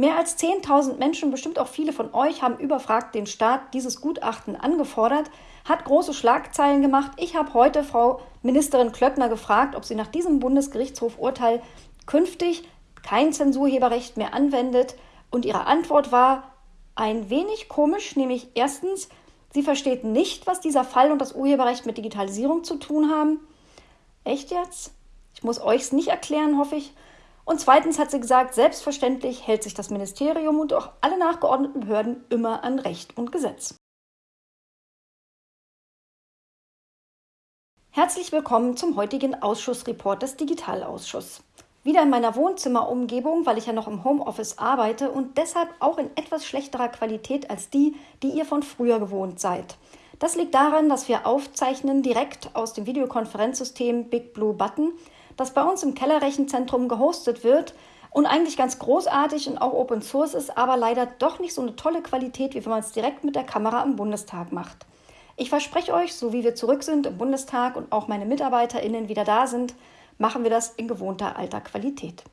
Mehr als 10.000 Menschen, bestimmt auch viele von euch, haben überfragt den Staat dieses Gutachten angefordert, hat große Schlagzeilen gemacht. Ich habe heute Frau Ministerin Klöckner gefragt, ob sie nach diesem Bundesgerichtshof-Urteil künftig kein Zensurheberrecht mehr anwendet. Und ihre Antwort war ein wenig komisch, nämlich erstens, sie versteht nicht, was dieser Fall und das Urheberrecht mit Digitalisierung zu tun haben. Echt jetzt? Ich muss euch's nicht erklären, hoffe ich. Und zweitens hat sie gesagt, selbstverständlich hält sich das Ministerium und auch alle nachgeordneten Behörden immer an Recht und Gesetz. Herzlich willkommen zum heutigen Ausschussreport des Digitalausschusses. Wieder in meiner Wohnzimmerumgebung, weil ich ja noch im Homeoffice arbeite und deshalb auch in etwas schlechterer Qualität als die, die ihr von früher gewohnt seid. Das liegt daran, dass wir aufzeichnen direkt aus dem Videokonferenzsystem Big Blue Button das bei uns im Kellerrechenzentrum gehostet wird und eigentlich ganz großartig und auch Open Source ist, aber leider doch nicht so eine tolle Qualität, wie wenn man es direkt mit der Kamera im Bundestag macht. Ich verspreche euch, so wie wir zurück sind im Bundestag und auch meine MitarbeiterInnen wieder da sind, machen wir das in gewohnter alter Qualität.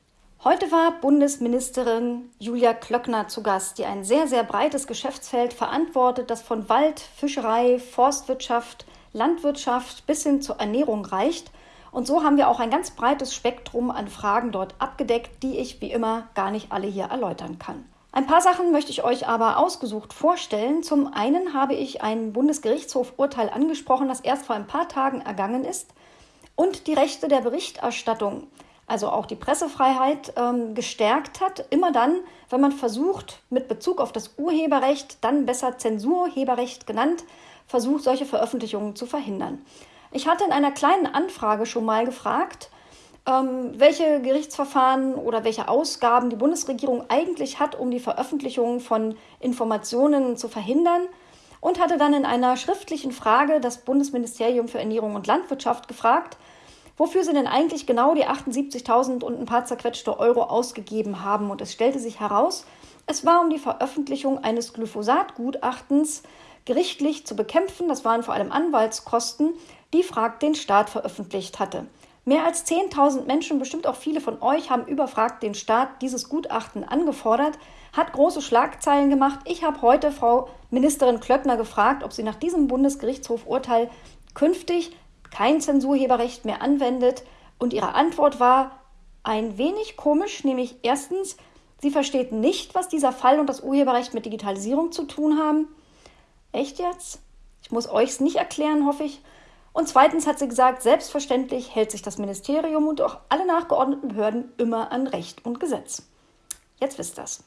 Heute war Bundesministerin Julia Klöckner zu Gast, die ein sehr, sehr breites Geschäftsfeld verantwortet, das von Wald, Fischerei, Forstwirtschaft, Landwirtschaft bis hin zur Ernährung reicht und so haben wir auch ein ganz breites Spektrum an Fragen dort abgedeckt, die ich wie immer gar nicht alle hier erläutern kann. Ein paar Sachen möchte ich euch aber ausgesucht vorstellen. Zum einen habe ich ein Bundesgerichtshof-Urteil angesprochen, das erst vor ein paar Tagen ergangen ist, und die Rechte der Berichterstattung, also auch die Pressefreiheit, ähm, gestärkt hat. Immer dann, wenn man versucht, mit Bezug auf das Urheberrecht, dann besser Zensurheberrecht genannt, versucht, solche Veröffentlichungen zu verhindern. Ich hatte in einer kleinen Anfrage schon mal gefragt, ähm, welche Gerichtsverfahren oder welche Ausgaben die Bundesregierung eigentlich hat, um die Veröffentlichung von Informationen zu verhindern und hatte dann in einer schriftlichen Frage das Bundesministerium für Ernährung und Landwirtschaft gefragt, wofür sie denn eigentlich genau die 78.000 und ein paar zerquetschte Euro ausgegeben haben. Und es stellte sich heraus, es war um die Veröffentlichung eines Glyphosat-Gutachtens gerichtlich zu bekämpfen. Das waren vor allem Anwaltskosten, die Frag den Staat veröffentlicht hatte. Mehr als 10.000 Menschen, bestimmt auch viele von euch, haben überfragt den Staat dieses Gutachten angefordert, hat große Schlagzeilen gemacht. Ich habe heute Frau Ministerin Klöckner gefragt, ob sie nach diesem Bundesgerichtshof-Urteil künftig kein Zensurheberrecht mehr anwendet. Und ihre Antwort war ein wenig komisch, nämlich erstens, sie versteht nicht, was dieser Fall und das Urheberrecht mit Digitalisierung zu tun haben. Echt jetzt? Ich muss euch's nicht erklären, hoffe ich. Und zweitens hat sie gesagt, selbstverständlich hält sich das Ministerium und auch alle nachgeordneten Behörden immer an Recht und Gesetz. Jetzt wisst das.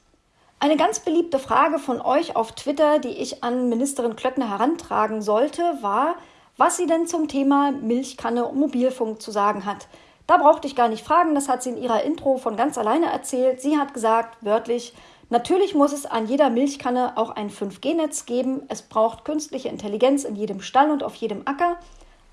Eine ganz beliebte Frage von euch auf Twitter, die ich an Ministerin Klöckner herantragen sollte, war, was sie denn zum Thema Milchkanne und Mobilfunk zu sagen hat. Da brauchte ich gar nicht fragen, das hat sie in ihrer Intro von ganz alleine erzählt. Sie hat gesagt, wörtlich, natürlich muss es an jeder Milchkanne auch ein 5G-Netz geben. Es braucht künstliche Intelligenz in jedem Stall und auf jedem Acker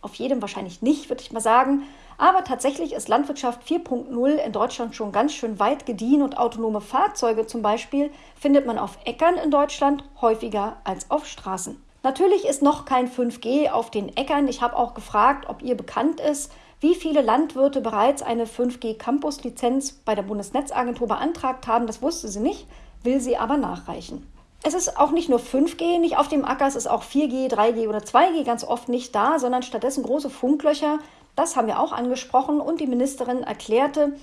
auf jedem wahrscheinlich nicht, würde ich mal sagen. Aber tatsächlich ist Landwirtschaft 4.0 in Deutschland schon ganz schön weit gediehen und autonome Fahrzeuge zum Beispiel findet man auf Äckern in Deutschland häufiger als auf Straßen. Natürlich ist noch kein 5G auf den Äckern. Ich habe auch gefragt, ob ihr bekannt ist, wie viele Landwirte bereits eine 5G-Campus-Lizenz bei der Bundesnetzagentur beantragt haben. Das wusste sie nicht, will sie aber nachreichen. Es ist auch nicht nur 5G nicht auf dem Acker, es ist auch 4G, 3G oder 2G ganz oft nicht da, sondern stattdessen große Funklöcher. Das haben wir auch angesprochen und die Ministerin erklärte,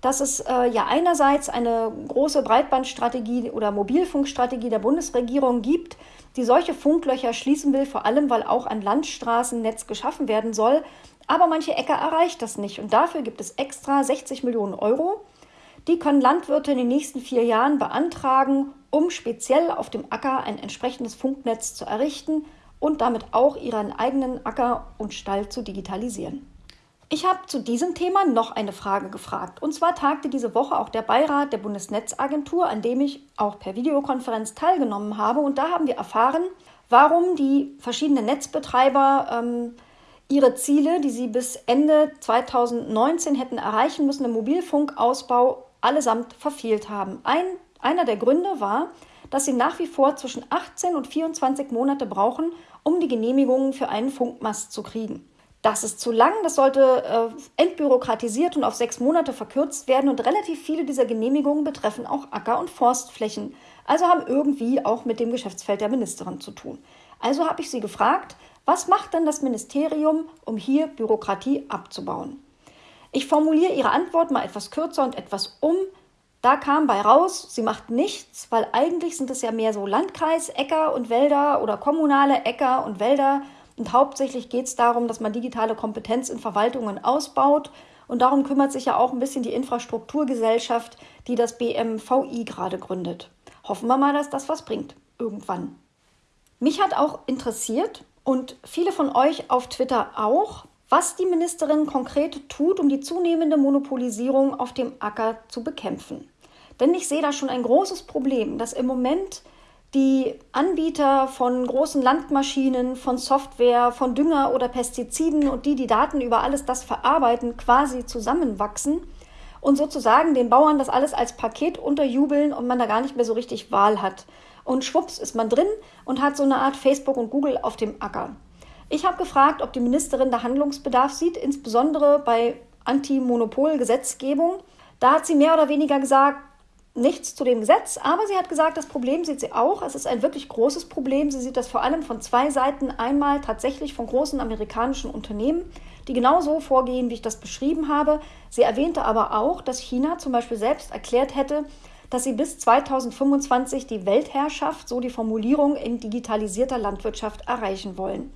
dass es äh, ja einerseits eine große Breitbandstrategie oder Mobilfunkstrategie der Bundesregierung gibt, die solche Funklöcher schließen will, vor allem weil auch ein Landstraßennetz geschaffen werden soll. Aber manche Äcker erreicht das nicht und dafür gibt es extra 60 Millionen Euro. Die können Landwirte in den nächsten vier Jahren beantragen, um speziell auf dem Acker ein entsprechendes Funknetz zu errichten und damit auch ihren eigenen Acker und Stall zu digitalisieren. Ich habe zu diesem Thema noch eine Frage gefragt. Und zwar tagte diese Woche auch der Beirat der Bundesnetzagentur, an dem ich auch per Videokonferenz teilgenommen habe. Und da haben wir erfahren, warum die verschiedenen Netzbetreiber ähm, ihre Ziele, die sie bis Ende 2019 hätten erreichen müssen, im Mobilfunkausbau allesamt verfehlt haben. Ein, einer der Gründe war, dass sie nach wie vor zwischen 18 und 24 Monate brauchen, um die Genehmigungen für einen Funkmast zu kriegen. Das ist zu lang, das sollte äh, entbürokratisiert und auf sechs Monate verkürzt werden und relativ viele dieser Genehmigungen betreffen auch Acker- und Forstflächen, also haben irgendwie auch mit dem Geschäftsfeld der Ministerin zu tun. Also habe ich sie gefragt, was macht denn das Ministerium, um hier Bürokratie abzubauen? Ich formuliere ihre Antwort mal etwas kürzer und etwas um. Da kam bei raus, sie macht nichts, weil eigentlich sind es ja mehr so Landkreis, Äcker und Wälder oder kommunale Äcker und Wälder. Und hauptsächlich geht es darum, dass man digitale Kompetenz in Verwaltungen ausbaut. Und darum kümmert sich ja auch ein bisschen die Infrastrukturgesellschaft, die das BMVI gerade gründet. Hoffen wir mal, dass das was bringt. Irgendwann. Mich hat auch interessiert und viele von euch auf Twitter auch, was die Ministerin konkret tut, um die zunehmende Monopolisierung auf dem Acker zu bekämpfen. Denn ich sehe da schon ein großes Problem, dass im Moment die Anbieter von großen Landmaschinen, von Software, von Dünger oder Pestiziden und die, die Daten über alles das verarbeiten, quasi zusammenwachsen und sozusagen den Bauern das alles als Paket unterjubeln und man da gar nicht mehr so richtig Wahl hat und schwupps ist man drin und hat so eine Art Facebook und Google auf dem Acker. Ich habe gefragt, ob die Ministerin da Handlungsbedarf sieht, insbesondere bei Anti-Monopol-Gesetzgebung. Da hat sie mehr oder weniger gesagt, nichts zu dem Gesetz, aber sie hat gesagt, das Problem sieht sie auch. Es ist ein wirklich großes Problem. Sie sieht das vor allem von zwei Seiten. Einmal tatsächlich von großen amerikanischen Unternehmen, die genau so vorgehen, wie ich das beschrieben habe. Sie erwähnte aber auch, dass China zum Beispiel selbst erklärt hätte, dass sie bis 2025 die Weltherrschaft, so die Formulierung, in digitalisierter Landwirtschaft erreichen wollen.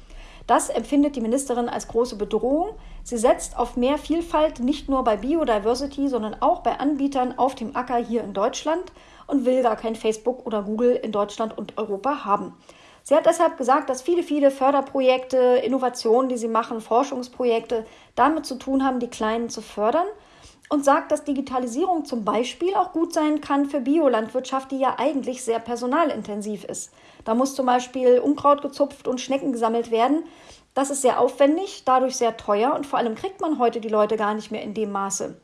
Das empfindet die Ministerin als große Bedrohung. Sie setzt auf mehr Vielfalt nicht nur bei Biodiversity, sondern auch bei Anbietern auf dem Acker hier in Deutschland und will gar kein Facebook oder Google in Deutschland und Europa haben. Sie hat deshalb gesagt, dass viele, viele Förderprojekte, Innovationen, die sie machen, Forschungsprojekte damit zu tun haben, die Kleinen zu fördern und sagt, dass Digitalisierung zum Beispiel auch gut sein kann für Biolandwirtschaft, die ja eigentlich sehr personalintensiv ist. Da muss zum Beispiel Unkraut gezupft und Schnecken gesammelt werden. Das ist sehr aufwendig, dadurch sehr teuer und vor allem kriegt man heute die Leute gar nicht mehr in dem Maße.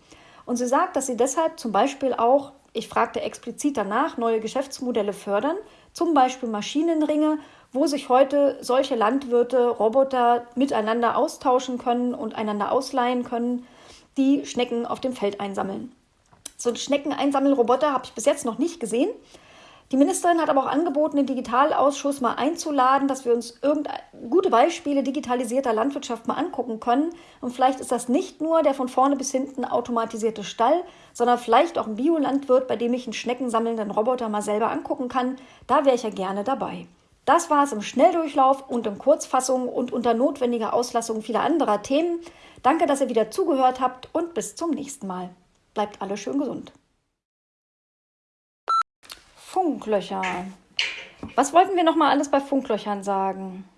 Und sie sagt, dass sie deshalb zum Beispiel auch, ich fragte explizit danach, neue Geschäftsmodelle fördern, zum Beispiel Maschinenringe, wo sich heute solche Landwirte, Roboter miteinander austauschen können und einander ausleihen können die Schnecken auf dem Feld einsammeln. So einen Schneckeneinsammelroboter habe ich bis jetzt noch nicht gesehen. Die Ministerin hat aber auch angeboten, den Digitalausschuss mal einzuladen, dass wir uns gute Beispiele digitalisierter Landwirtschaft mal angucken können. Und vielleicht ist das nicht nur der von vorne bis hinten automatisierte Stall, sondern vielleicht auch ein Biolandwirt, bei dem ich einen schneckensammelnden Roboter mal selber angucken kann. Da wäre ich ja gerne dabei. Das war es im Schnelldurchlauf und in Kurzfassung und unter notwendiger Auslassung vieler anderer Themen. Danke, dass ihr wieder zugehört habt und bis zum nächsten Mal. Bleibt alle schön gesund. Funklöcher. Was wollten wir noch mal alles bei Funklöchern sagen?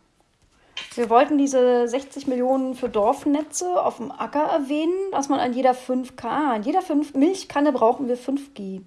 Wir wollten diese 60 Millionen für Dorfnetze auf dem Acker erwähnen, dass man an jeder 5K, an jeder 5 Milchkanne brauchen wir 5G.